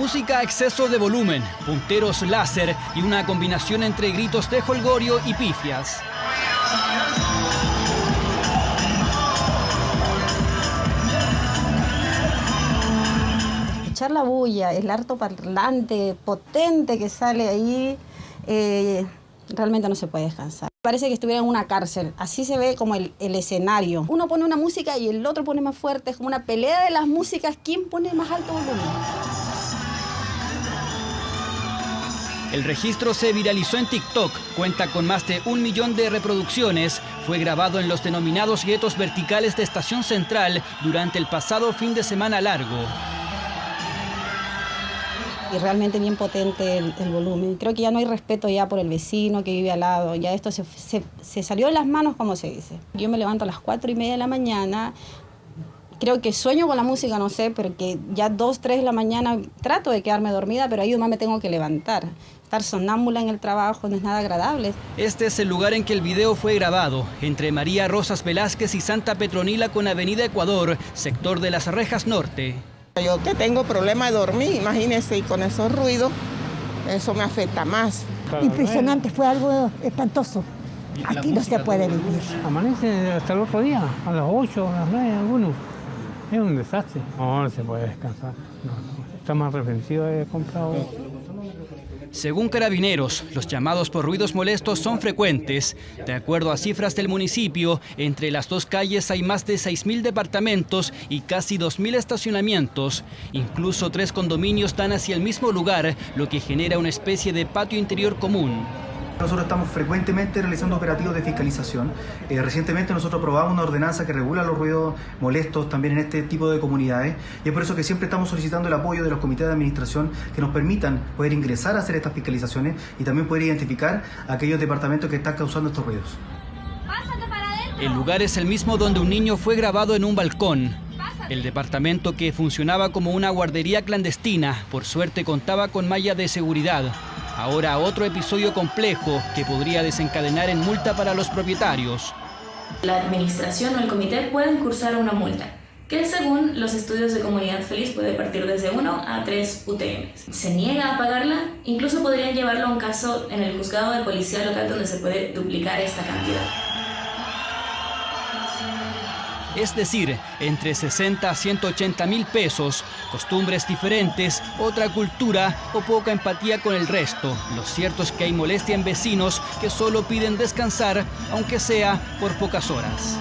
Música a exceso de volumen, punteros láser y una combinación entre gritos de holgorio y pifias. Escuchar la bulla, el harto parlante potente que sale ahí, eh, realmente no se puede descansar. Parece que estuviera en una cárcel, así se ve como el, el, escenario. Uno pone una música y el otro pone más fuerte, es como una pelea de las músicas, ¿quién pone más alto volumen? El registro se viralizó en TikTok, cuenta con más de un millón de reproducciones, fue grabado en los denominados guetos verticales de Estación Central durante el pasado fin de semana largo y realmente bien potente el, volumen. Creo que ya no hay respeto ya por el vecino que vive al lado, ya esto se, se, se salió de las manos, como se dice. Yo me levanto a las cuatro y media de la mañana, creo que sueño con la música, no sé, pero que ya dos, tres de la mañana trato de quedarme dormida, pero ahí nomás me tengo que levantar. Estar sonámbula en el trabajo no es nada agradable. Este es el lugar en que el video fue grabado, entre María Rosas Velázquez y Santa Petronila con Avenida Ecuador, sector de las Rejas Norte. Yo que tengo problema de dormir, imagínense, y con esos ruidos, eso me afecta más. Impresionante, fue algo espantoso. Aquí no se puede vivir. Amanece hasta el otro día, a las 8, a las 9, algunos. Es un desastre. No, no se puede descansar. No, no. Está más reflexivo, he comprado. Según carabineros, los llamados por ruidos molestos son frecuentes. De acuerdo a cifras del municipio, entre las dos calles hay más de 6.000 departamentos y casi 2.000 estacionamientos. Incluso tres condominios dan hacia el mismo lugar, lo que genera una especie de patio interior común. Nosotros estamos frecuentemente realizando operativos de fiscalización. Eh, recientemente nosotros aprobamos una ordenanza que regula los ruidos molestos también en este tipo de comunidades y es por eso que siempre estamos solicitando el apoyo de los comités de administración que nos permitan poder ingresar a hacer estas fiscalizaciones y también poder identificar aquellos departamentos que están causando estos ruidos. El lugar es el mismo donde un niño fue grabado en un balcón. El departamento que funcionaba como una guardería clandestina, por suerte contaba con malla de seguridad. Ahora otro episodio complejo que podría desencadenar en multa para los propietarios. La administración o el comité pueden cursar una multa, que según los estudios de Comunidad Feliz puede partir desde 1 a 3 UTM. Se niega a pagarla, incluso podrían llevarlo a un caso en el juzgado de policía local donde se puede duplicar esta cantidad es decir, entre 60 a 180 mil pesos, costumbres diferentes, otra cultura o poca empatía con el resto. Lo cierto es que hay molestia en vecinos que solo piden descansar, aunque sea por pocas horas.